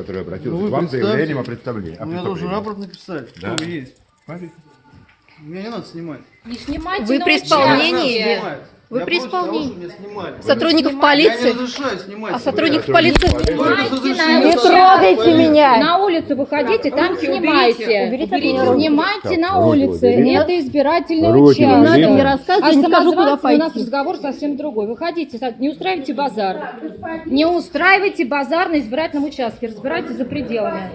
который обратился Ну, к вам с заявлением о представлении. о У меня должен рапорт написать, Да. вы есть. Смотрите. Меня не надо снимать. Не снимайте Вы при исполнении? Вы Я при того, исполнении. чтобы меня снимали. Сотрудников Я не полиции? разрешаю снимать. А сотрудников Вы полиции? Снимайте Не трогайте меня! На улицу выходите, там снимайте. Уберите руки. Снимайте на улице. уберите. Это избирательный Руки участок. Не надо уберите. мне рассказывать, А я не скажу, куда самозванцы, у нас пойти. разговор совсем другой. Выходите, не устраивайте базар. Не устраивайте базар на избирательном участке. Разбирайтесь за пределами.